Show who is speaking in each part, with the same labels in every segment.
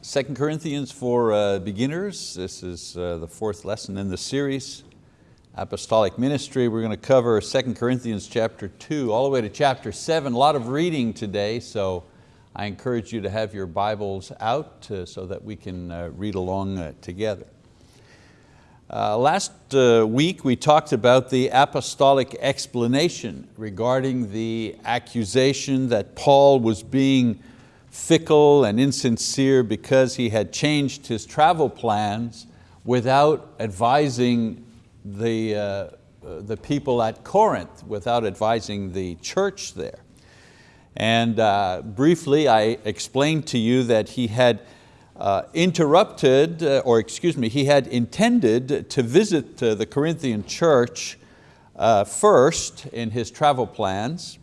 Speaker 1: 2 Corinthians for uh, beginners. This is uh, the fourth lesson in the series, Apostolic Ministry. We're going to cover 2 Corinthians chapter two, all the way to chapter seven. A lot of reading today, so I encourage you to have your Bibles out uh, so that we can uh, read along uh, together. Uh, last week we talked about the apostolic explanation regarding the accusation that Paul was being fickle and insincere because he had changed his travel plans without advising the, uh, the people at Corinth, without advising the church there. And uh, briefly I explained to you that he had uh, interrupted, uh, or excuse me, he had intended to visit uh, the Corinthian church uh, first in his travel plans,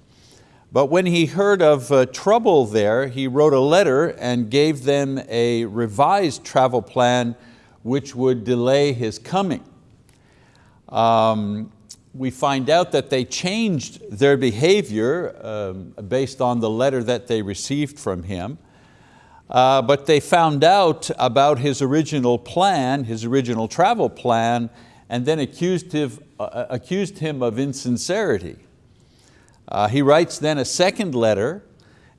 Speaker 1: but when he heard of uh, trouble there, he wrote a letter and gave them a revised travel plan which would delay his coming. Um, we find out that they changed their behavior um, based on the letter that they received from him. Uh, but they found out about his original plan, his original travel plan, and then accused him, uh, accused him of insincerity. Uh, he writes then a second letter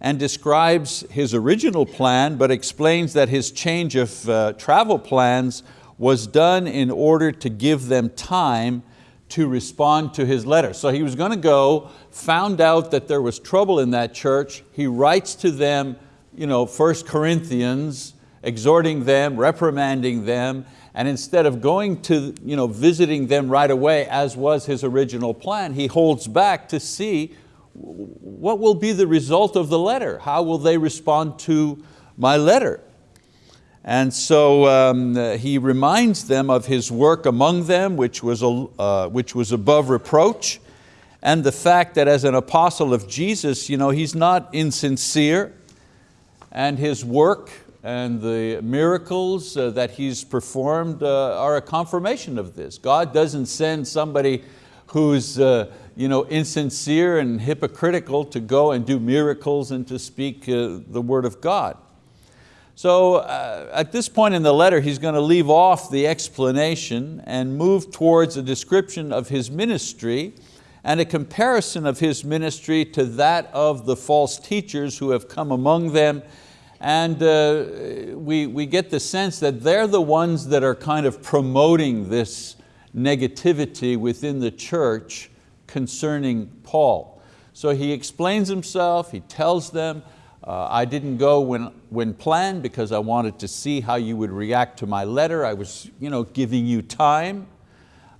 Speaker 1: and describes his original plan, but explains that his change of uh, travel plans was done in order to give them time to respond to his letter. So he was going to go, found out that there was trouble in that church, he writes to them you know, 1 Corinthians, exhorting them, reprimanding them, and instead of going to you know, visiting them right away as was his original plan, he holds back to see what will be the result of the letter? How will they respond to my letter? And so um, he reminds them of his work among them, which was, uh, which was above reproach, and the fact that as an apostle of Jesus, you know, he's not insincere, and his work and the miracles uh, that he's performed uh, are a confirmation of this. God doesn't send somebody who's uh, you know, insincere and hypocritical to go and do miracles and to speak the word of God. So uh, at this point in the letter, he's going to leave off the explanation and move towards a description of his ministry and a comparison of his ministry to that of the false teachers who have come among them and uh, we, we get the sense that they're the ones that are kind of promoting this negativity within the church concerning Paul. So he explains himself, he tells them, uh, I didn't go when, when planned because I wanted to see how you would react to my letter. I was you know, giving you time.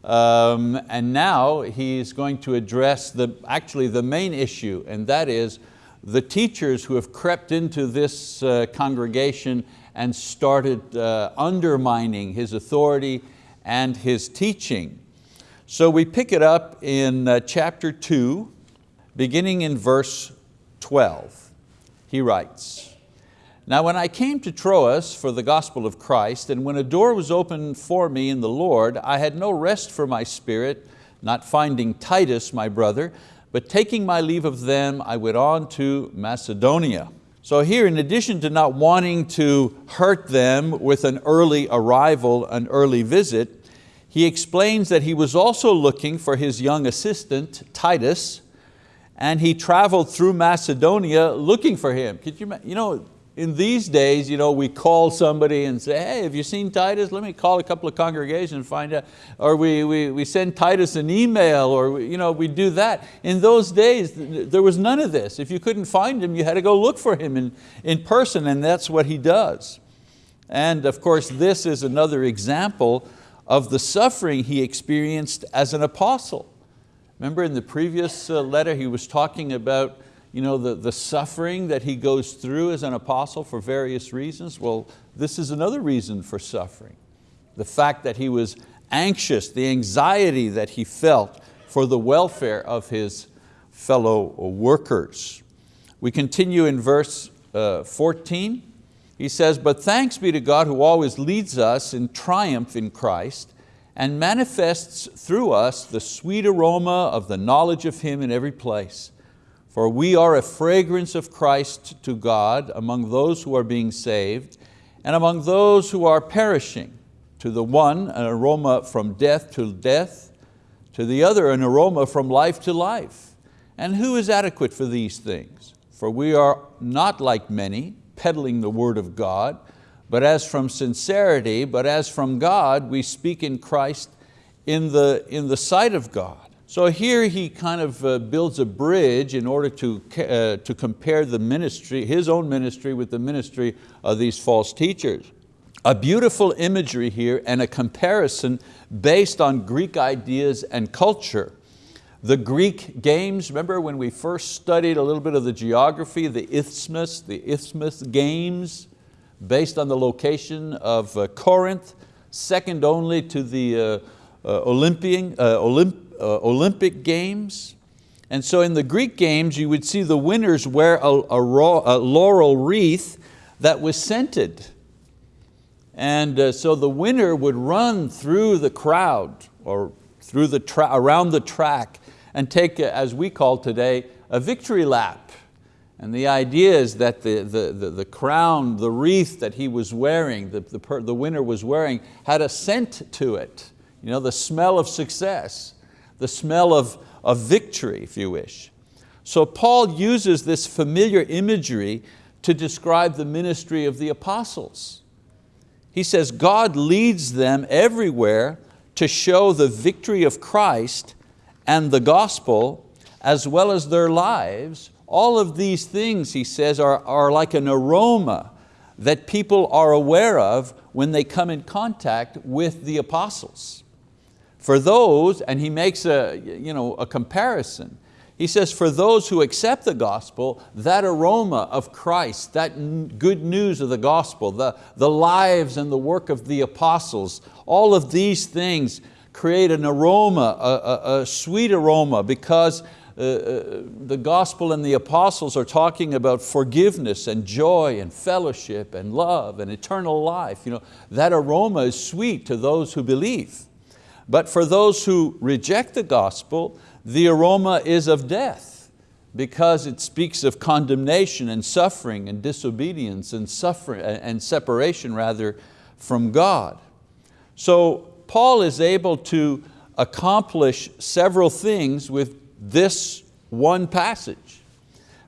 Speaker 1: Um, and now he's going to address the, actually the main issue, and that is the teachers who have crept into this uh, congregation and started uh, undermining his authority and his teaching. So we pick it up in uh, chapter two, beginning in verse 12. He writes, Now when I came to Troas for the gospel of Christ, and when a door was opened for me in the Lord, I had no rest for my spirit, not finding Titus, my brother, but taking my leave of them, I went on to Macedonia. So here, in addition to not wanting to hurt them with an early arrival, an early visit, he explains that he was also looking for his young assistant, Titus, and he traveled through Macedonia looking for him. Could you, you know, in these days, you know, we call somebody and say, hey, have you seen Titus? Let me call a couple of congregations and find out. Or we, we, we send Titus an email or we, you know, we do that. In those days, there was none of this. If you couldn't find him, you had to go look for him in, in person and that's what he does. And of course, this is another example of the suffering he experienced as an apostle. Remember in the previous uh, letter, he was talking about you know, the, the suffering that he goes through as an apostle for various reasons? Well, this is another reason for suffering. The fact that he was anxious, the anxiety that he felt for the welfare of his fellow workers. We continue in verse uh, 14. He says, but thanks be to God who always leads us in triumph in Christ and manifests through us the sweet aroma of the knowledge of Him in every place. For we are a fragrance of Christ to God among those who are being saved and among those who are perishing, to the one an aroma from death to death, to the other an aroma from life to life. And who is adequate for these things? For we are not like many, peddling the word of God, but as from sincerity, but as from God, we speak in Christ in the, in the sight of God. So here he kind of uh, builds a bridge in order to, uh, to compare the ministry, his own ministry with the ministry of these false teachers. A beautiful imagery here and a comparison based on Greek ideas and culture. The Greek games, remember when we first studied a little bit of the geography, the isthmus, the isthmus games, based on the location of uh, Corinth, second only to the uh, uh, Olympian, uh, uh, Olympic games. And so in the Greek games, you would see the winners wear a, a, a laurel wreath that was scented. And uh, so the winner would run through the crowd or through the around the track and take, as we call today, a victory lap. And the idea is that the, the, the, the crown, the wreath that he was wearing, the, the, the winner was wearing, had a scent to it, you know, the smell of success, the smell of, of victory, if you wish. So Paul uses this familiar imagery to describe the ministry of the apostles. He says God leads them everywhere to show the victory of Christ and the gospel as well as their lives. All of these things, he says, are, are like an aroma that people are aware of when they come in contact with the apostles. For those, and he makes a, you know, a comparison, he says, for those who accept the gospel, that aroma of Christ, that good news of the gospel, the, the lives and the work of the apostles, all of these things create an aroma, a, a, a sweet aroma because uh, uh, the gospel and the apostles are talking about forgiveness and joy and fellowship and love and eternal life. You know, that aroma is sweet to those who believe. But for those who reject the gospel, the aroma is of death because it speaks of condemnation and suffering and disobedience and, suffering, and separation rather from God. So Paul is able to accomplish several things with this one passage.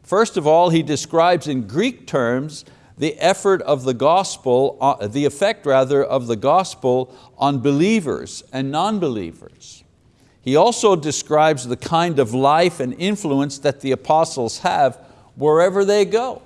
Speaker 1: First of all, he describes in Greek terms the effort of the gospel, uh, the effect rather of the gospel on believers and non-believers. He also describes the kind of life and influence that the apostles have wherever they go.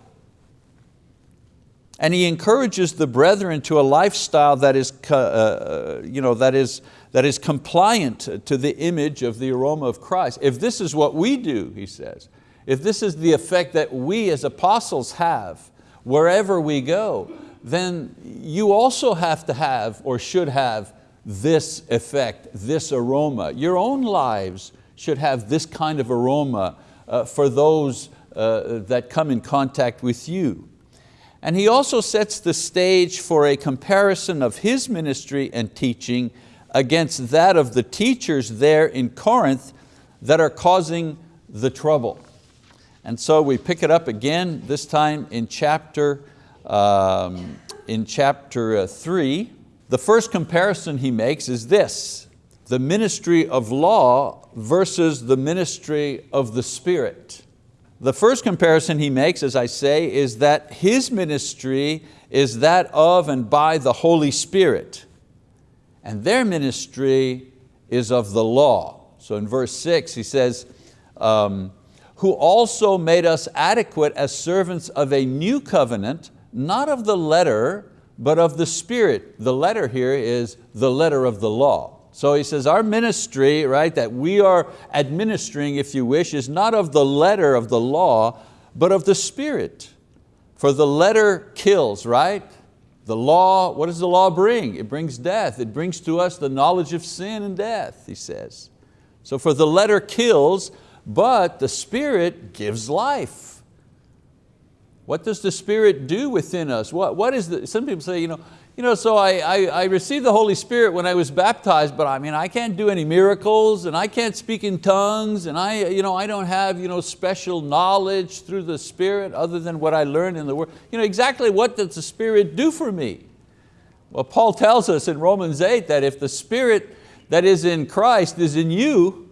Speaker 1: And he encourages the brethren to a lifestyle that is, uh, uh, you know, that, is, that is compliant to the image of the aroma of Christ. If this is what we do, he says, if this is the effect that we as apostles have wherever we go, then you also have to have or should have this effect, this aroma. Your own lives should have this kind of aroma uh, for those uh, that come in contact with you. And he also sets the stage for a comparison of his ministry and teaching against that of the teachers there in Corinth that are causing the trouble. And so we pick it up again, this time in chapter, um, in chapter uh, three, the first comparison he makes is this, the ministry of law versus the ministry of the Spirit. The first comparison he makes, as I say, is that his ministry is that of and by the Holy Spirit. And their ministry is of the law. So in verse six he says, um, who also made us adequate as servants of a new covenant, not of the letter, but of the Spirit. The letter here is the letter of the law. So he says our ministry, right, that we are administering, if you wish, is not of the letter of the law, but of the Spirit. For the letter kills, right? The law, what does the law bring? It brings death. It brings to us the knowledge of sin and death, he says. So for the letter kills, but the Spirit gives life. What does the Spirit do within us? What, what is the, some people say, you know, you know, so I, I, I, received the Holy Spirit when I was baptized, but I mean, I can't do any miracles and I can't speak in tongues and I, you know, I don't have you know, special knowledge through the Spirit other than what I learned in the Word. You know, exactly what does the Spirit do for me? Well, Paul tells us in Romans 8 that if the Spirit that is in Christ is in you,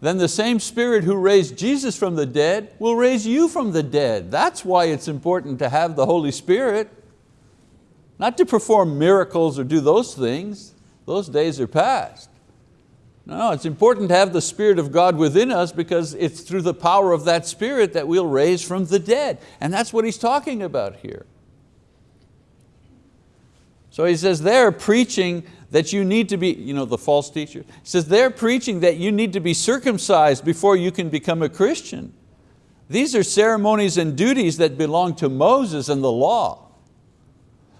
Speaker 1: then the same Spirit who raised Jesus from the dead will raise you from the dead. That's why it's important to have the Holy Spirit. Not to perform miracles or do those things, those days are past. No, it's important to have the Spirit of God within us because it's through the power of that Spirit that we'll raise from the dead. And that's what he's talking about here. So he says they're preaching that you need to be, you know, the false teacher, he says they're preaching that you need to be circumcised before you can become a Christian. These are ceremonies and duties that belong to Moses and the law.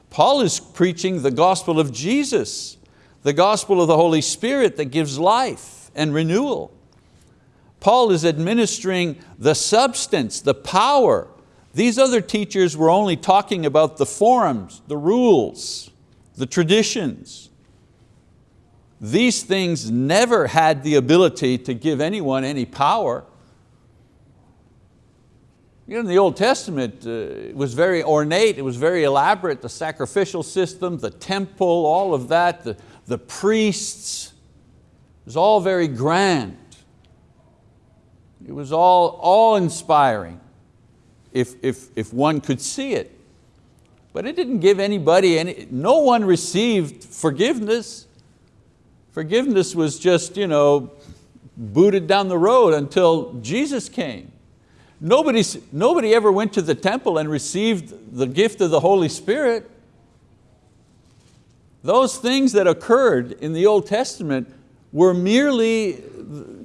Speaker 1: Paul is preaching the gospel of Jesus, the gospel of the Holy Spirit that gives life and renewal. Paul is administering the substance, the power. These other teachers were only talking about the forms, the rules, the traditions. These things never had the ability to give anyone any power. You know, in the Old Testament, uh, it was very ornate, it was very elaborate, the sacrificial system, the temple, all of that, the, the priests, it was all very grand. It was all, all inspiring if, if, if one could see it. But it didn't give anybody, any, no one received forgiveness. Forgiveness was just you know, booted down the road until Jesus came. Nobody, nobody ever went to the temple and received the gift of the Holy Spirit. Those things that occurred in the Old Testament were merely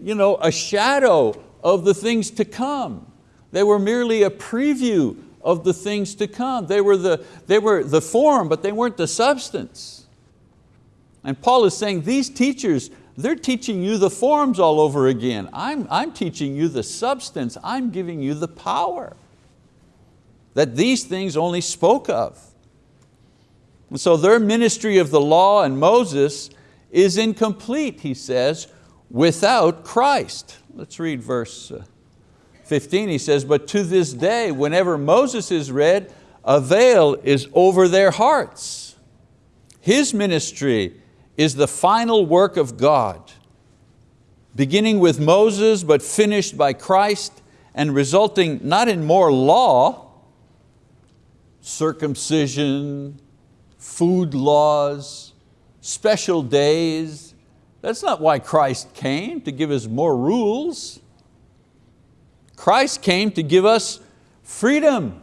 Speaker 1: you know, a shadow of the things to come. They were merely a preview of the things to come. They were the, they were the form, but they weren't the substance. And Paul is saying these teachers they're teaching you the forms all over again. I'm, I'm teaching you the substance. I'm giving you the power that these things only spoke of. And so their ministry of the law and Moses is incomplete, he says, without Christ. Let's read verse uh, 15. He says, but to this day, whenever Moses is read, a veil is over their hearts. His ministry is the final work of God, beginning with Moses but finished by Christ and resulting not in more law, circumcision, food laws, special days. That's not why Christ came, to give us more rules. Christ came to give us freedom.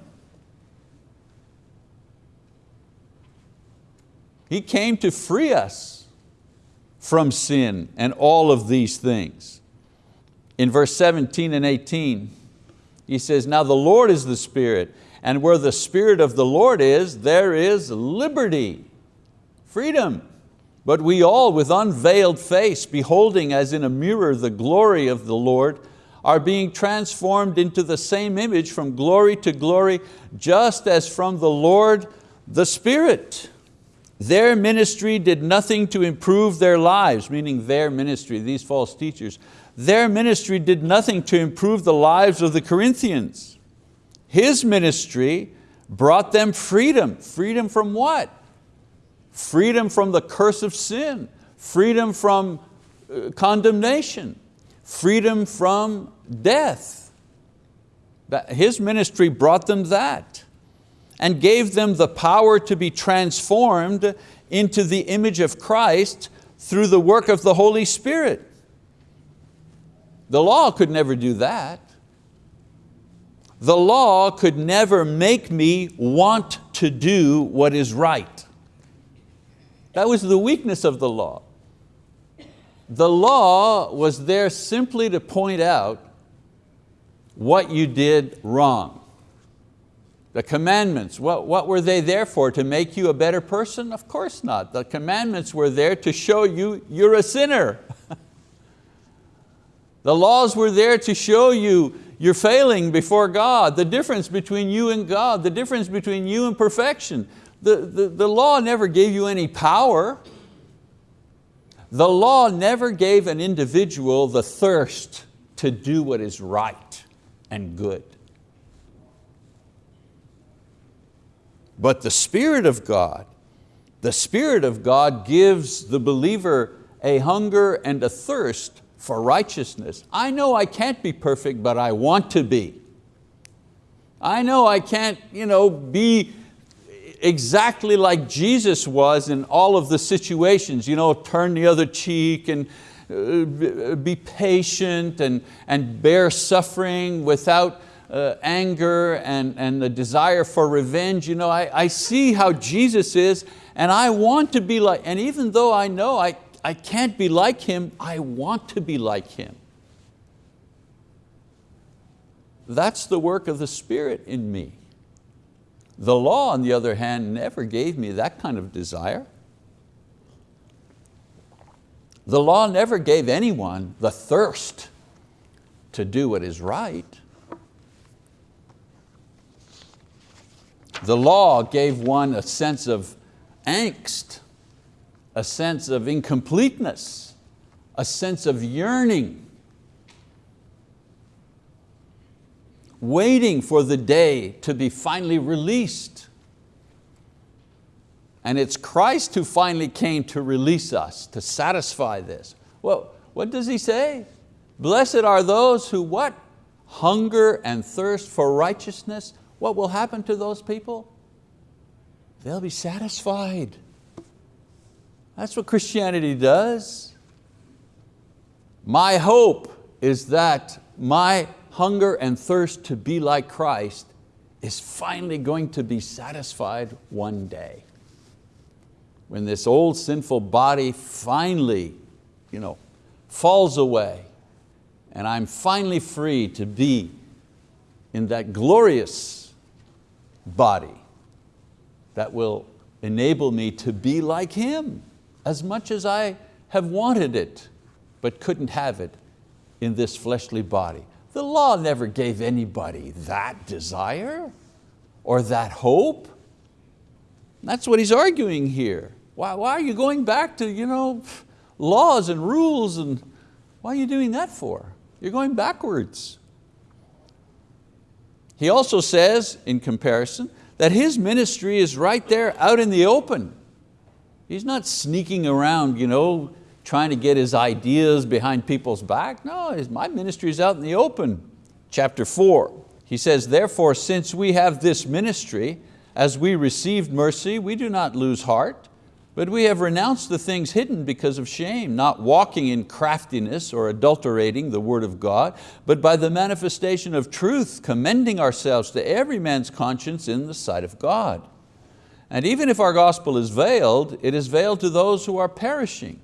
Speaker 1: He came to free us from sin and all of these things. In verse 17 and 18, he says, now the Lord is the Spirit, and where the Spirit of the Lord is, there is liberty, freedom. But we all with unveiled face, beholding as in a mirror the glory of the Lord, are being transformed into the same image from glory to glory, just as from the Lord the Spirit. Their ministry did nothing to improve their lives, meaning their ministry, these false teachers. Their ministry did nothing to improve the lives of the Corinthians. His ministry brought them freedom. Freedom from what? Freedom from the curse of sin, freedom from uh, condemnation, freedom from death. His ministry brought them that and gave them the power to be transformed into the image of Christ through the work of the Holy Spirit. The law could never do that. The law could never make me want to do what is right. That was the weakness of the law. The law was there simply to point out what you did wrong. The commandments, what, what were they there for? To make you a better person? Of course not. The commandments were there to show you you're a sinner. the laws were there to show you You're failing before God. The difference between you and God, the difference between you and perfection. The, the, the law never gave you any power. The law never gave an individual the thirst to do what is right and good. But the Spirit of God, the Spirit of God gives the believer a hunger and a thirst for righteousness. I know I can't be perfect, but I want to be. I know I can't you know, be exactly like Jesus was in all of the situations, you know, turn the other cheek and uh, be patient and, and bear suffering without uh, anger and, and the desire for revenge. You know, I, I see how Jesus is and I want to be like, and even though I know I, I can't be like Him, I want to be like Him. That's the work of the Spirit in me. The law, on the other hand, never gave me that kind of desire. The law never gave anyone the thirst to do what is right. The law gave one a sense of angst, a sense of incompleteness, a sense of yearning, waiting for the day to be finally released. And it's Christ who finally came to release us, to satisfy this. Well, what does he say? Blessed are those who what? Hunger and thirst for righteousness. What will happen to those people? They'll be satisfied. That's what Christianity does. My hope is that my hunger and thirst to be like Christ is finally going to be satisfied one day. When this old sinful body finally you know, falls away and I'm finally free to be in that glorious body that will enable me to be like Him as much as I have wanted it but couldn't have it in this fleshly body. The law never gave anybody that desire or that hope. That's what he's arguing here. Why, why are you going back to you know, laws and rules and why are you doing that for? You're going backwards. He also says, in comparison, that his ministry is right there out in the open. He's not sneaking around, you know, trying to get his ideas behind people's back. No, my ministry is out in the open. Chapter four, he says, therefore since we have this ministry, as we received mercy, we do not lose heart, but we have renounced the things hidden because of shame, not walking in craftiness or adulterating the word of God, but by the manifestation of truth, commending ourselves to every man's conscience in the sight of God. And even if our gospel is veiled, it is veiled to those who are perishing,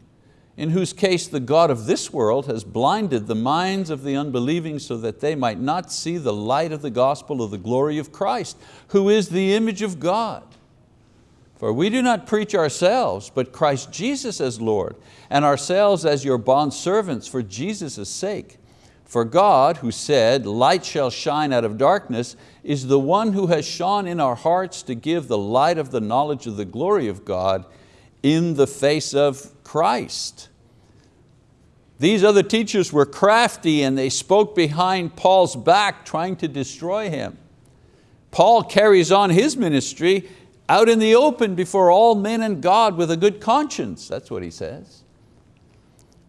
Speaker 1: in whose case the God of this world has blinded the minds of the unbelieving so that they might not see the light of the gospel of the glory of Christ, who is the image of God. For we do not preach ourselves, but Christ Jesus as Lord, and ourselves as your bondservants for Jesus' sake. For God, who said, light shall shine out of darkness, is the one who has shone in our hearts to give the light of the knowledge of the glory of God in the face of Christ. These other teachers were crafty and they spoke behind Paul's back trying to destroy him. Paul carries on his ministry out in the open before all men and God with a good conscience. That's what he says.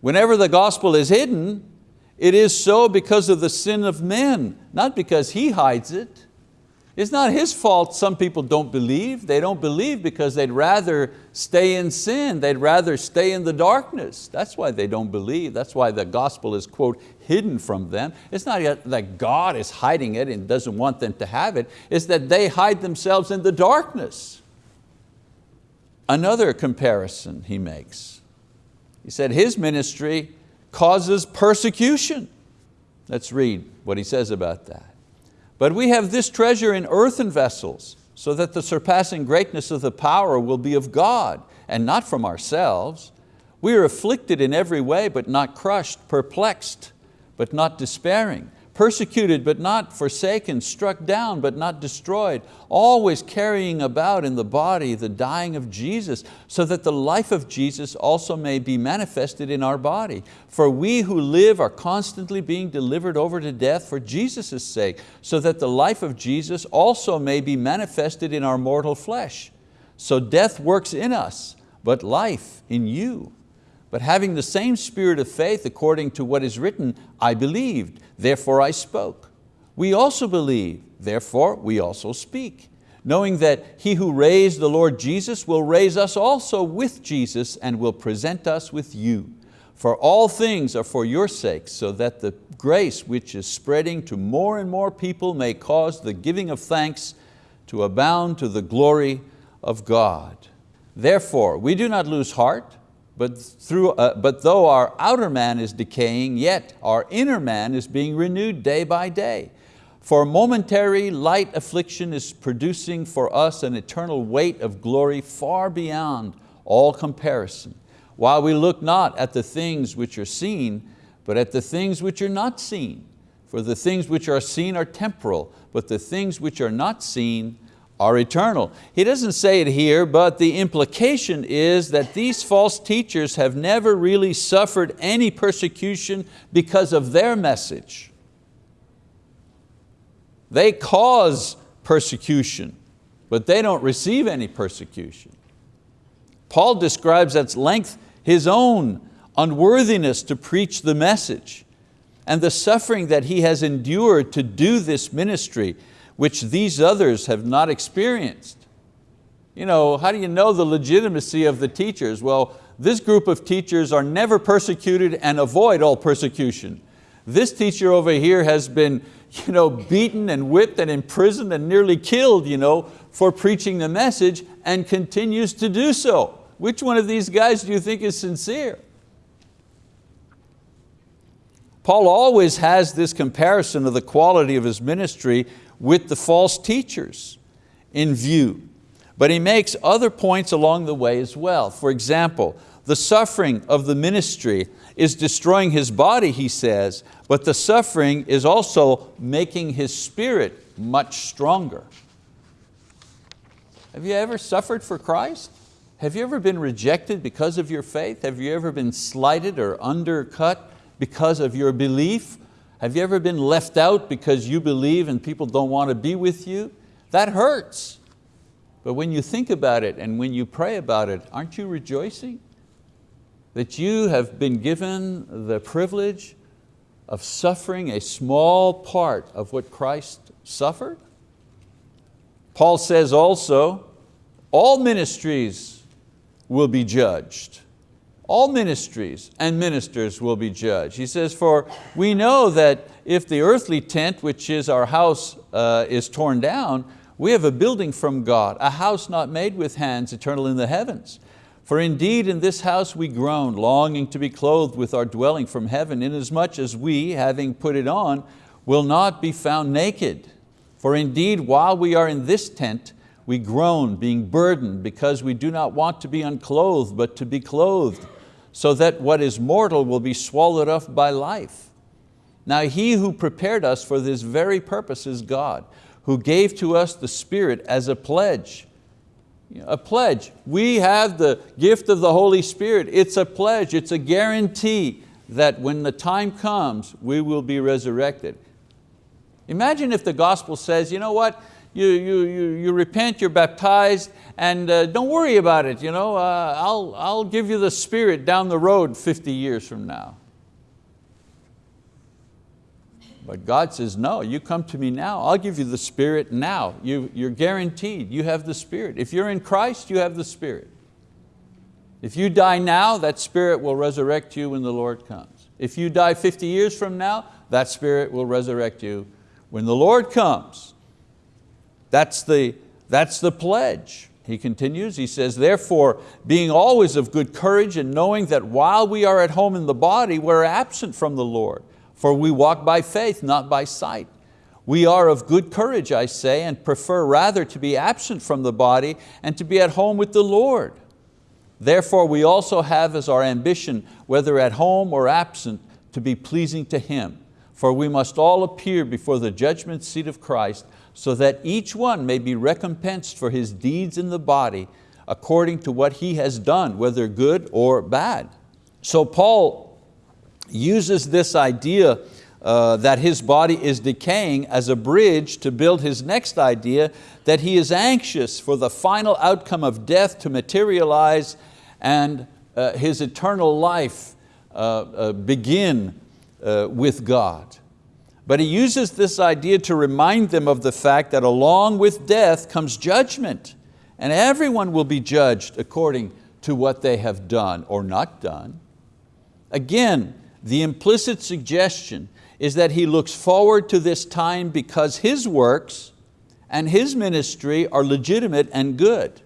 Speaker 1: Whenever the gospel is hidden, it is so because of the sin of men, not because He hides it. It's not His fault some people don't believe. They don't believe because they'd rather stay in sin. They'd rather stay in the darkness. That's why they don't believe. That's why the gospel is, quote, hidden from them. It's not that God is hiding it and doesn't want them to have it. It's that they hide themselves in the darkness. Another comparison he makes. He said his ministry causes persecution. Let's read what he says about that. But we have this treasure in earthen vessels, so that the surpassing greatness of the power will be of God, and not from ourselves. We are afflicted in every way, but not crushed, perplexed, but not despairing, persecuted but not forsaken, struck down but not destroyed, always carrying about in the body the dying of Jesus, so that the life of Jesus also may be manifested in our body. For we who live are constantly being delivered over to death for Jesus' sake, so that the life of Jesus also may be manifested in our mortal flesh. So death works in us, but life in you. But having the same spirit of faith according to what is written, I believed, therefore I spoke. We also believe, therefore we also speak, knowing that He who raised the Lord Jesus will raise us also with Jesus and will present us with you. For all things are for your sake, so that the grace which is spreading to more and more people may cause the giving of thanks to abound to the glory of God. Therefore, we do not lose heart, but, through, uh, but though our outer man is decaying, yet our inner man is being renewed day by day. For momentary light affliction is producing for us an eternal weight of glory far beyond all comparison, while we look not at the things which are seen, but at the things which are not seen. For the things which are seen are temporal, but the things which are not seen are eternal. He doesn't say it here, but the implication is that these false teachers have never really suffered any persecution because of their message. They cause persecution, but they don't receive any persecution. Paul describes at length his own unworthiness to preach the message and the suffering that he has endured to do this ministry which these others have not experienced. You know, how do you know the legitimacy of the teachers? Well, this group of teachers are never persecuted and avoid all persecution. This teacher over here has been you know, beaten and whipped and imprisoned and nearly killed you know, for preaching the message and continues to do so. Which one of these guys do you think is sincere? Paul always has this comparison of the quality of his ministry with the false teachers in view. But he makes other points along the way as well. For example, the suffering of the ministry is destroying his body, he says, but the suffering is also making his spirit much stronger. Have you ever suffered for Christ? Have you ever been rejected because of your faith? Have you ever been slighted or undercut because of your belief? Have you ever been left out because you believe and people don't want to be with you? That hurts. But when you think about it and when you pray about it, aren't you rejoicing? That you have been given the privilege of suffering a small part of what Christ suffered? Paul says also, all ministries will be judged all ministries and ministers will be judged. He says, for we know that if the earthly tent, which is our house, uh, is torn down, we have a building from God, a house not made with hands, eternal in the heavens. For indeed in this house we groan, longing to be clothed with our dwelling from heaven, inasmuch as we, having put it on, will not be found naked. For indeed, while we are in this tent, we groan, being burdened, because we do not want to be unclothed, but to be clothed, so that what is mortal will be swallowed up by life. Now He who prepared us for this very purpose is God, who gave to us the Spirit as a pledge. A pledge. We have the gift of the Holy Spirit. It's a pledge, it's a guarantee that when the time comes, we will be resurrected. Imagine if the gospel says, you know what, you, you, you, you repent, you're baptized, and uh, don't worry about it. You know, uh, I'll, I'll give you the Spirit down the road 50 years from now. But God says, no, you come to me now, I'll give you the Spirit now. You, you're guaranteed, you have the Spirit. If you're in Christ, you have the Spirit. If you die now, that Spirit will resurrect you when the Lord comes. If you die 50 years from now, that Spirit will resurrect you when the Lord comes. That's the, that's the pledge. He continues, he says, therefore, being always of good courage and knowing that while we are at home in the body, we're absent from the Lord, for we walk by faith, not by sight. We are of good courage, I say, and prefer rather to be absent from the body and to be at home with the Lord. Therefore we also have as our ambition, whether at home or absent, to be pleasing to Him. For we must all appear before the judgment seat of Christ, so that each one may be recompensed for his deeds in the body, according to what he has done, whether good or bad. So Paul uses this idea uh, that his body is decaying as a bridge to build his next idea that he is anxious for the final outcome of death to materialize and uh, his eternal life uh, uh begin uh, with God. But he uses this idea to remind them of the fact that along with death comes judgment and everyone will be judged according to what they have done or not done. Again, the implicit suggestion is that he looks forward to this time because his works and his ministry are legitimate and good.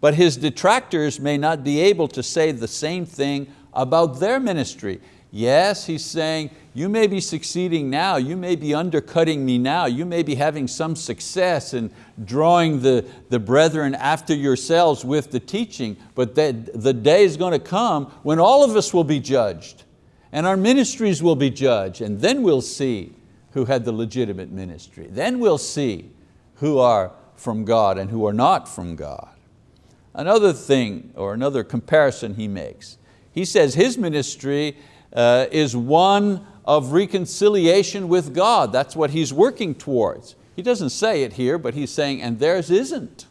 Speaker 1: But his detractors may not be able to say the same thing about their ministry. Yes, he's saying, you may be succeeding now, you may be undercutting me now, you may be having some success in drawing the, the brethren after yourselves with the teaching, but that the day is going to come when all of us will be judged and our ministries will be judged and then we'll see who had the legitimate ministry. Then we'll see who are from God and who are not from God. Another thing or another comparison he makes, he says his ministry uh, is one of reconciliation with God. That's what he's working towards. He doesn't say it here, but he's saying, and theirs isn't.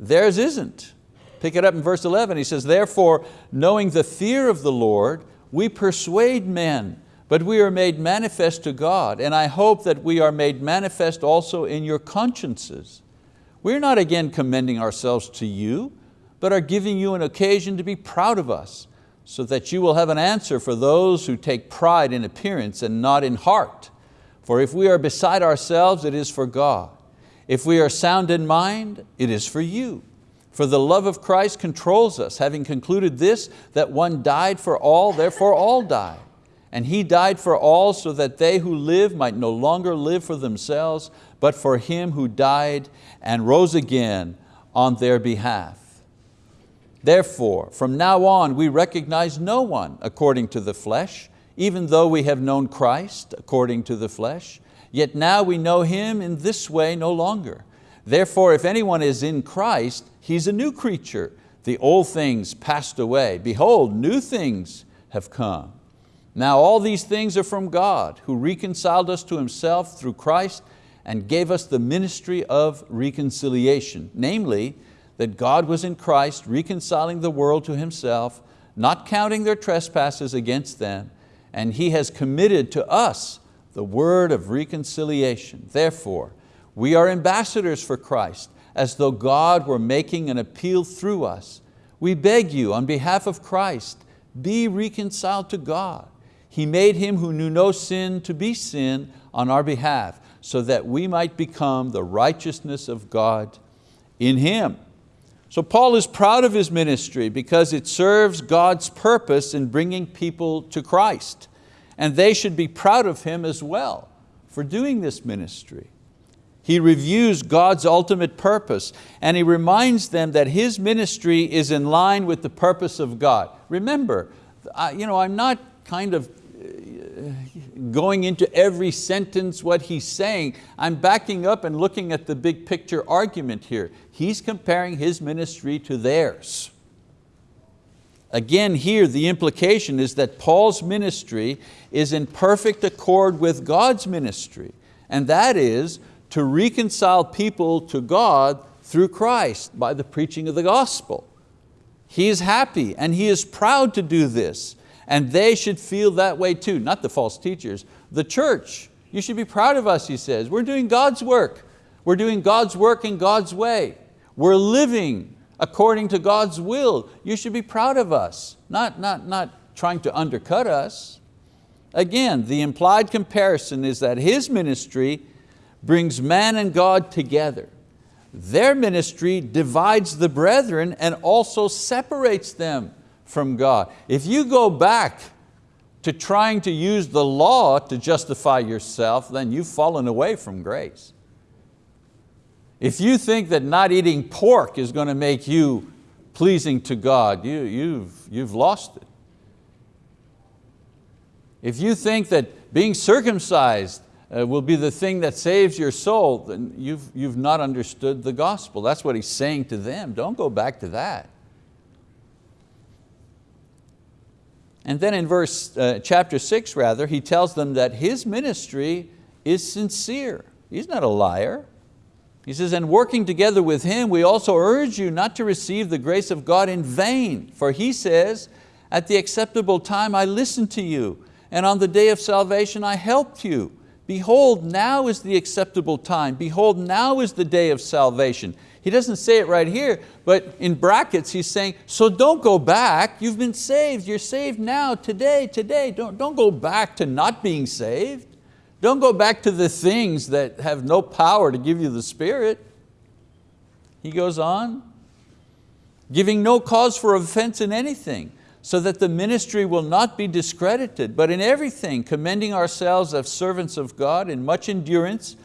Speaker 1: Theirs isn't. Pick it up in verse 11, he says, therefore, knowing the fear of the Lord, we persuade men, but we are made manifest to God, and I hope that we are made manifest also in your consciences. We're not again commending ourselves to you, but are giving you an occasion to be proud of us, so that you will have an answer for those who take pride in appearance and not in heart. For if we are beside ourselves, it is for God. If we are sound in mind, it is for you. For the love of Christ controls us, having concluded this, that one died for all, therefore all died. And He died for all so that they who live might no longer live for themselves, but for Him who died and rose again on their behalf. Therefore, from now on we recognize no one according to the flesh, even though we have known Christ according to the flesh, yet now we know Him in this way no longer. Therefore, if anyone is in Christ, he's a new creature. The old things passed away. Behold, new things have come. Now all these things are from God, who reconciled us to Himself through Christ and gave us the ministry of reconciliation, namely, that God was in Christ reconciling the world to Himself, not counting their trespasses against them, and He has committed to us the word of reconciliation. Therefore, we are ambassadors for Christ, as though God were making an appeal through us. We beg you, on behalf of Christ, be reconciled to God. He made Him who knew no sin to be sin on our behalf, so that we might become the righteousness of God in Him. So Paul is proud of his ministry because it serves God's purpose in bringing people to Christ. And they should be proud of him as well for doing this ministry. He reviews God's ultimate purpose and he reminds them that his ministry is in line with the purpose of God. Remember, I, you know, I'm not kind of uh, going into every sentence what he's saying. I'm backing up and looking at the big picture argument here. He's comparing his ministry to theirs. Again here the implication is that Paul's ministry is in perfect accord with God's ministry and that is to reconcile people to God through Christ by the preaching of the gospel. He is happy and he is proud to do this and they should feel that way too, not the false teachers, the church. You should be proud of us, he says. We're doing God's work. We're doing God's work in God's way. We're living according to God's will. You should be proud of us, not, not, not trying to undercut us. Again, the implied comparison is that his ministry brings man and God together. Their ministry divides the brethren and also separates them from God. If you go back to trying to use the law to justify yourself, then you've fallen away from grace. If you think that not eating pork is going to make you pleasing to God, you, you've, you've lost it. If you think that being circumcised uh, will be the thing that saves your soul, then you've, you've not understood the gospel. That's what he's saying to them. Don't go back to that. And then in verse, uh, chapter six rather, he tells them that his ministry is sincere. He's not a liar. He says, and working together with him, we also urge you not to receive the grace of God in vain. For he says, at the acceptable time I listened to you, and on the day of salvation I helped you. Behold, now is the acceptable time. Behold, now is the day of salvation. He doesn't say it right here, but in brackets he's saying, so don't go back, you've been saved, you're saved now, today, today. Don't, don't go back to not being saved. Don't go back to the things that have no power to give you the Spirit. He goes on, giving no cause for offense in anything, so that the ministry will not be discredited, but in everything commending ourselves as servants of God in much endurance,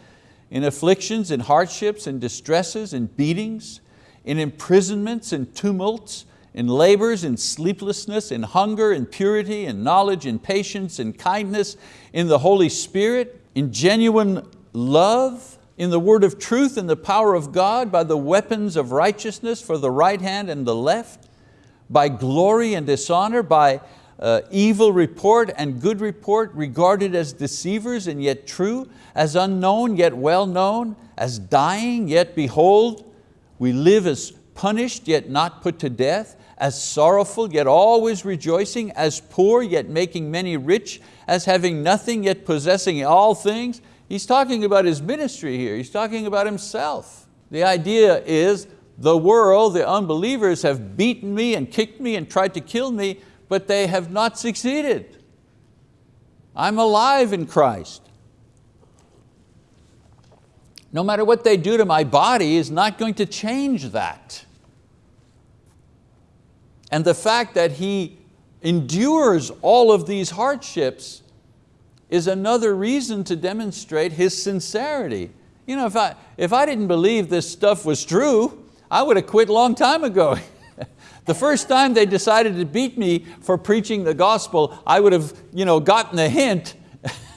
Speaker 1: in afflictions, in hardships, in distresses, in beatings, in imprisonments, in tumults, in labors, in sleeplessness, in hunger, in purity, in knowledge, in patience, in kindness, in the Holy Spirit, in genuine love, in the word of truth, in the power of God, by the weapons of righteousness for the right hand and the left, by glory and dishonor, by uh, evil report and good report, regarded as deceivers and yet true, as unknown yet well known, as dying yet behold, we live as punished yet not put to death, as sorrowful yet always rejoicing, as poor yet making many rich, as having nothing yet possessing all things. He's talking about his ministry here, he's talking about himself. The idea is the world, the unbelievers have beaten me and kicked me and tried to kill me, but they have not succeeded. I'm alive in Christ. No matter what they do to my body is not going to change that. And the fact that he endures all of these hardships is another reason to demonstrate his sincerity. You know, if I, if I didn't believe this stuff was true, I would have quit long time ago. the first time they decided to beat me for preaching the gospel, I would have you know, gotten the hint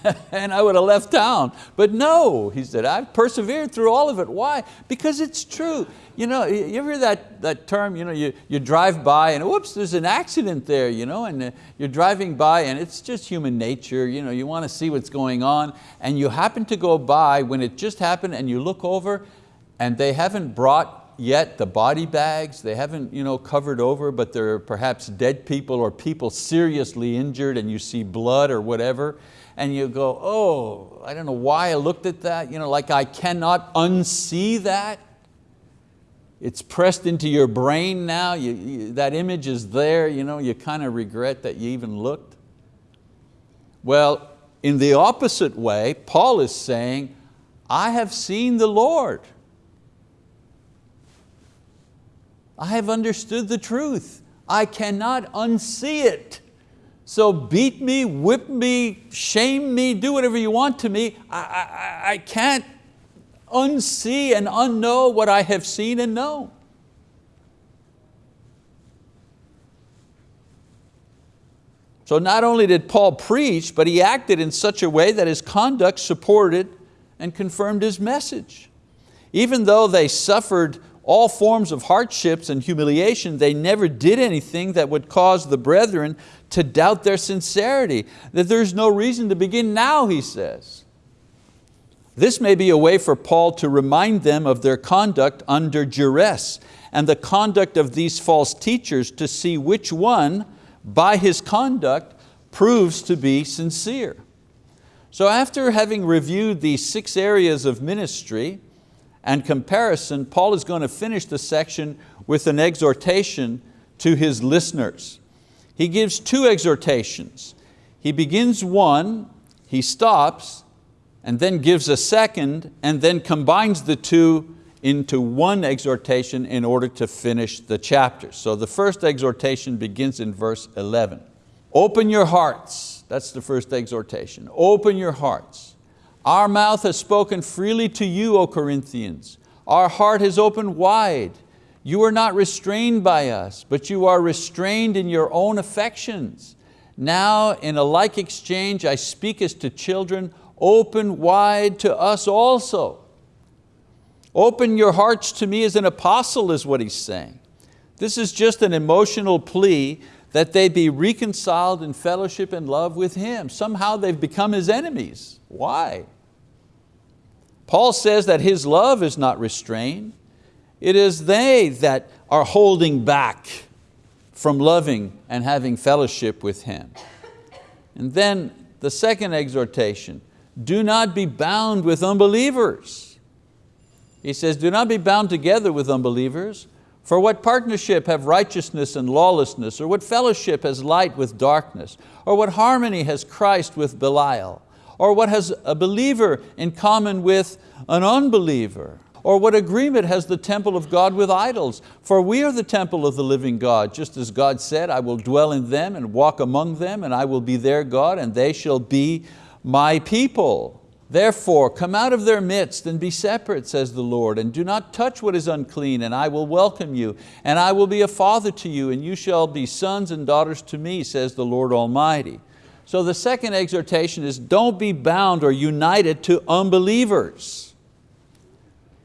Speaker 1: and I would have left town. But no, he said, I've persevered through all of it. Why? Because it's true. You know, you ever hear that, that term, you, know, you, you drive by and whoops, there's an accident there, you know, and uh, you're driving by and it's just human nature, you, know, you want to see what's going on and you happen to go by when it just happened and you look over and they haven't brought yet the body bags, they haven't you know, covered over, but they're perhaps dead people or people seriously injured and you see blood or whatever and you go, oh, I don't know why I looked at that, you know, like I cannot unsee that. It's pressed into your brain now, you, you, that image is there, you, know, you kind of regret that you even looked. Well, in the opposite way, Paul is saying, I have seen the Lord. I have understood the truth. I cannot unsee it. So beat me, whip me, shame me, do whatever you want to me. I, I, I can't unsee and unknow what I have seen and known. So not only did Paul preach, but he acted in such a way that his conduct supported and confirmed his message. Even though they suffered all forms of hardships and humiliation, they never did anything that would cause the brethren to doubt their sincerity, that there's no reason to begin now, he says. This may be a way for Paul to remind them of their conduct under duress and the conduct of these false teachers to see which one, by his conduct, proves to be sincere. So after having reviewed these six areas of ministry, and comparison, Paul is going to finish the section with an exhortation to his listeners. He gives two exhortations. He begins one, he stops, and then gives a second, and then combines the two into one exhortation in order to finish the chapter. So the first exhortation begins in verse 11. Open your hearts, that's the first exhortation. Open your hearts our mouth has spoken freely to you, O Corinthians. Our heart has opened wide. You are not restrained by us, but you are restrained in your own affections. Now in a like exchange I speak as to children, open wide to us also. Open your hearts to me as an apostle is what he's saying. This is just an emotional plea that they be reconciled in fellowship and love with Him. Somehow they've become His enemies. Why? Paul says that His love is not restrained. It is they that are holding back from loving and having fellowship with Him. And then the second exhortation, do not be bound with unbelievers. He says, do not be bound together with unbelievers, for what partnership have righteousness and lawlessness? Or what fellowship has light with darkness? Or what harmony has Christ with Belial? Or what has a believer in common with an unbeliever? Or what agreement has the temple of God with idols? For we are the temple of the living God, just as God said, I will dwell in them and walk among them, and I will be their God, and they shall be my people. Therefore, come out of their midst and be separate, says the Lord, and do not touch what is unclean, and I will welcome you, and I will be a father to you, and you shall be sons and daughters to me, says the Lord Almighty. So the second exhortation is don't be bound or united to unbelievers.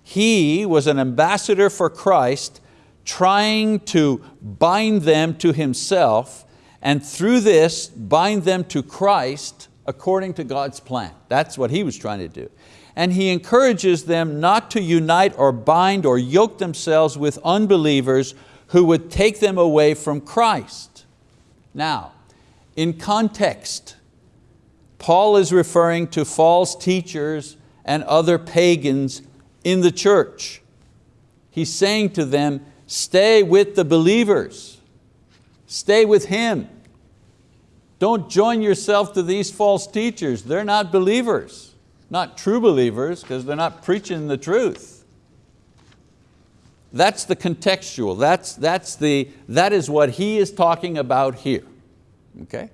Speaker 1: He was an ambassador for Christ, trying to bind them to himself, and through this bind them to Christ according to God's plan. That's what he was trying to do. And he encourages them not to unite or bind or yoke themselves with unbelievers who would take them away from Christ. Now, in context, Paul is referring to false teachers and other pagans in the church. He's saying to them, stay with the believers, stay with him. Don't join yourself to these false teachers. They're not believers, not true believers because they're not preaching the truth. That's the contextual, that's, that's the, that is what he is talking about here. Okay?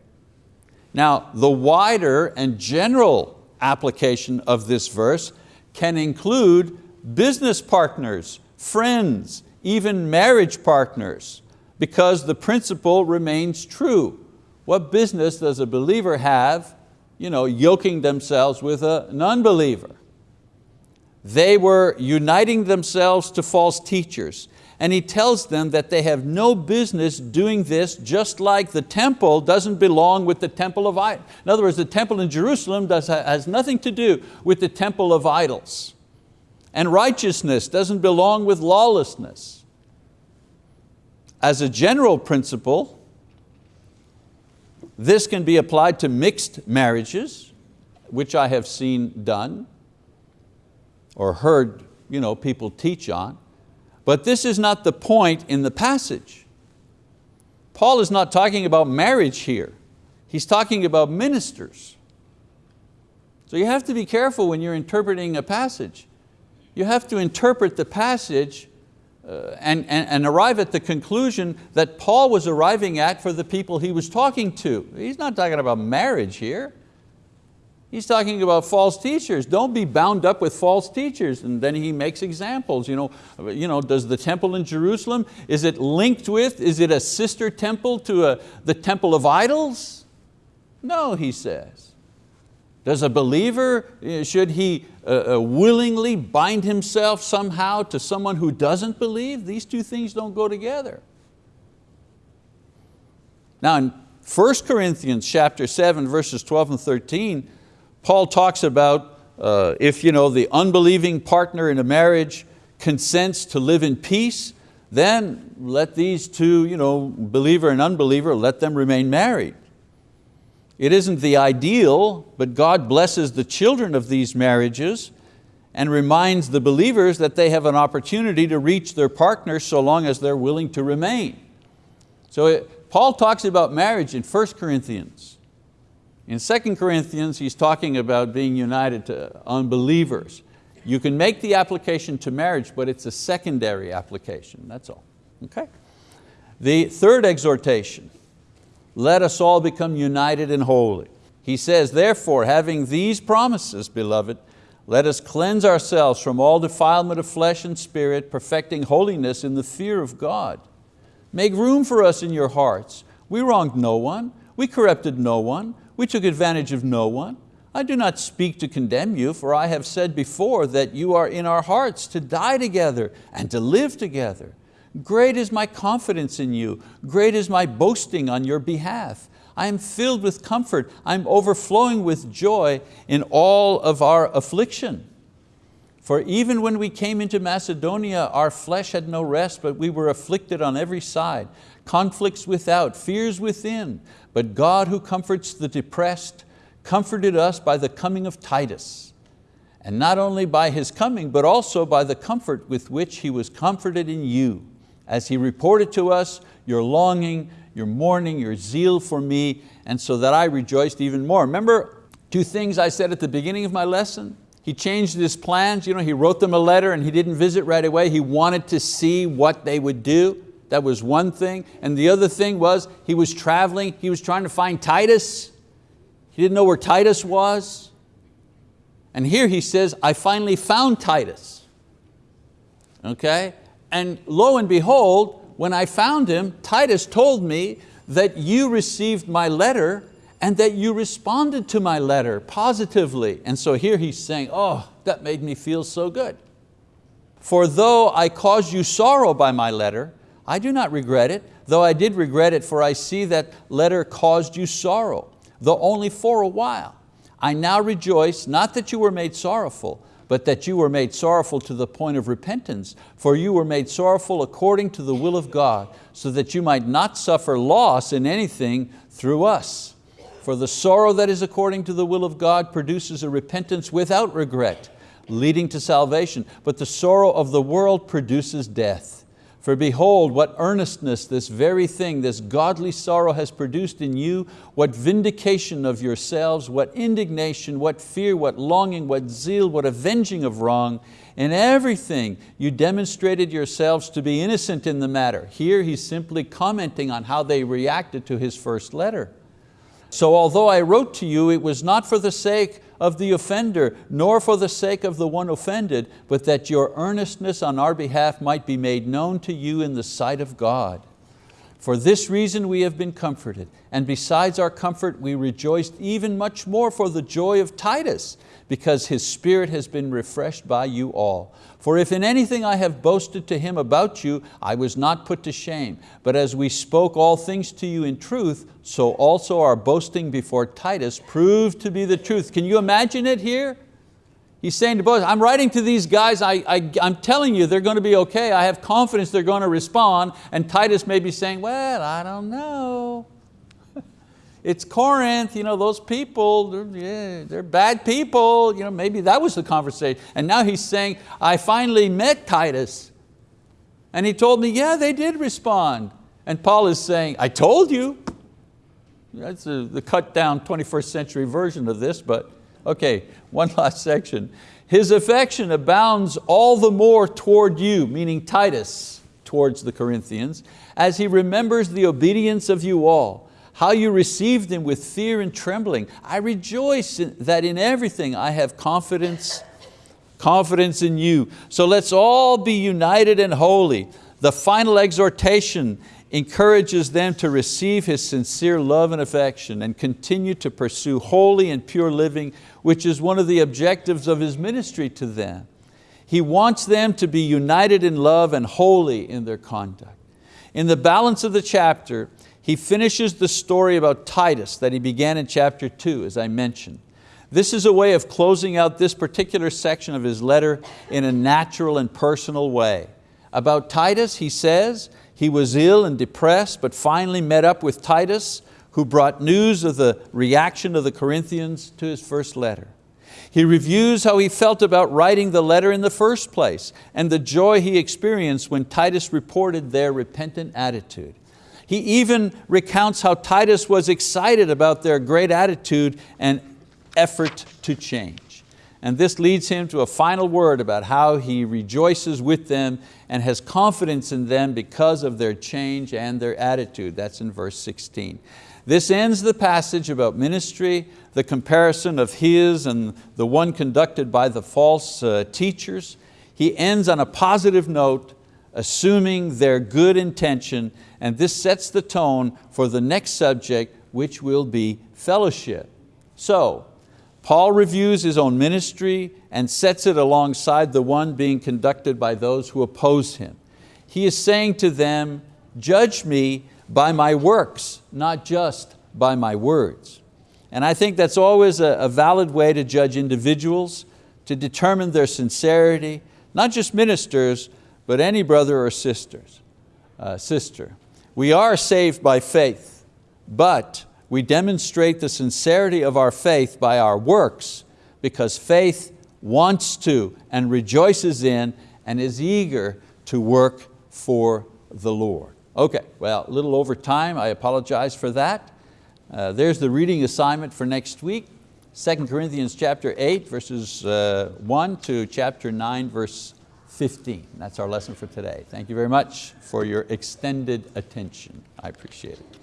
Speaker 1: Now, the wider and general application of this verse can include business partners, friends, even marriage partners, because the principle remains true. What business does a believer have you know, yoking themselves with a non-believer? They were uniting themselves to false teachers. And he tells them that they have no business doing this just like the temple doesn't belong with the temple of idols. In other words, the temple in Jerusalem does, has nothing to do with the temple of idols. And righteousness doesn't belong with lawlessness. As a general principle, this can be applied to mixed marriages, which I have seen done or heard you know, people teach on. But this is not the point in the passage. Paul is not talking about marriage here. He's talking about ministers. So you have to be careful when you're interpreting a passage. You have to interpret the passage uh, and, and, and arrive at the conclusion that Paul was arriving at for the people he was talking to. He's not talking about marriage here. He's talking about false teachers. Don't be bound up with false teachers. And then he makes examples. You know, you know, does the temple in Jerusalem, is it linked with, is it a sister temple to a, the temple of idols? No, he says. Does a believer, eh, should he uh, uh, willingly bind himself somehow to someone who doesn't believe? These two things don't go together. Now in 1 Corinthians chapter 7, verses 12 and 13, Paul talks about uh, if you know, the unbelieving partner in a marriage consents to live in peace, then let these two, you know, believer and unbeliever, let them remain married. It isn't the ideal, but God blesses the children of these marriages and reminds the believers that they have an opportunity to reach their partner so long as they're willing to remain. So it, Paul talks about marriage in 1 Corinthians. In 2 Corinthians, he's talking about being united to unbelievers. You can make the application to marriage, but it's a secondary application, that's all, okay? The third exhortation, let us all become united and holy. He says, therefore, having these promises, beloved, let us cleanse ourselves from all defilement of flesh and spirit, perfecting holiness in the fear of God. Make room for us in your hearts. We wronged no one. We corrupted no one. We took advantage of no one. I do not speak to condemn you, for I have said before that you are in our hearts to die together and to live together. Great is my confidence in you. Great is my boasting on your behalf. I am filled with comfort. I'm overflowing with joy in all of our affliction. For even when we came into Macedonia, our flesh had no rest, but we were afflicted on every side, conflicts without, fears within. But God who comforts the depressed, comforted us by the coming of Titus. And not only by his coming, but also by the comfort with which he was comforted in you, as he reported to us your longing, your mourning, your zeal for me, and so that I rejoiced even more. Remember two things I said at the beginning of my lesson? He changed his plans, you know, he wrote them a letter and he didn't visit right away. He wanted to see what they would do. That was one thing. And the other thing was he was traveling, he was trying to find Titus. He didn't know where Titus was. And here he says, I finally found Titus. Okay? And lo and behold, when I found him, Titus told me that you received my letter and that you responded to my letter positively. And so here he's saying, oh, that made me feel so good. For though I caused you sorrow by my letter, I do not regret it, though I did regret it, for I see that letter caused you sorrow though only for a while. I now rejoice, not that you were made sorrowful, but that you were made sorrowful to the point of repentance, for you were made sorrowful according to the will of God, so that you might not suffer loss in anything through us. For the sorrow that is according to the will of God produces a repentance without regret, leading to salvation, but the sorrow of the world produces death. For behold, what earnestness this very thing, this godly sorrow has produced in you, what vindication of yourselves, what indignation, what fear, what longing, what zeal, what avenging of wrong. In everything you demonstrated yourselves to be innocent in the matter. Here he's simply commenting on how they reacted to his first letter. So although I wrote to you, it was not for the sake of the offender, nor for the sake of the one offended, but that your earnestness on our behalf might be made known to you in the sight of God. For this reason we have been comforted, and besides our comfort we rejoiced even much more for the joy of Titus, because his spirit has been refreshed by you all. For if in anything I have boasted to him about you, I was not put to shame. But as we spoke all things to you in truth, so also our boasting before Titus proved to be the truth. Can you imagine it here? He's saying to both, I'm writing to these guys, I, I, I'm telling you they're going to be okay, I have confidence they're going to respond, and Titus may be saying, well, I don't know. It's Corinth, you know, those people, they're, yeah, they're bad people. You know, maybe that was the conversation. And now he's saying, I finally met Titus. And he told me, yeah, they did respond. And Paul is saying, I told you. That's a, the cut down 21st century version of this, but okay, one last section. His affection abounds all the more toward you, meaning Titus, towards the Corinthians, as he remembers the obedience of you all how you received Him with fear and trembling. I rejoice that in everything I have confidence, confidence in you. So let's all be united and holy. The final exhortation encourages them to receive His sincere love and affection and continue to pursue holy and pure living, which is one of the objectives of His ministry to them. He wants them to be united in love and holy in their conduct. In the balance of the chapter, he finishes the story about Titus that he began in chapter two, as I mentioned. This is a way of closing out this particular section of his letter in a natural and personal way. About Titus, he says, he was ill and depressed, but finally met up with Titus, who brought news of the reaction of the Corinthians to his first letter. He reviews how he felt about writing the letter in the first place and the joy he experienced when Titus reported their repentant attitude. He even recounts how Titus was excited about their great attitude and effort to change. And this leads him to a final word about how he rejoices with them and has confidence in them because of their change and their attitude. That's in verse 16. This ends the passage about ministry, the comparison of his and the one conducted by the false uh, teachers. He ends on a positive note, assuming their good intention and this sets the tone for the next subject, which will be fellowship. So, Paul reviews his own ministry and sets it alongside the one being conducted by those who oppose him. He is saying to them, judge me by my works, not just by my words. And I think that's always a, valid way to judge individuals, to determine their sincerity, not just ministers, but any brother or sisters, uh, sister. We are saved by faith, but we demonstrate the sincerity of our faith by our works because faith wants to and rejoices in and is eager to work for the Lord. Okay, well, a little over time, I apologize for that. Uh, there's the reading assignment for next week, 2 Corinthians chapter 8, verses uh, 1 to chapter 9, verse 15. That's our lesson for today. Thank you very much for your extended attention. I appreciate it.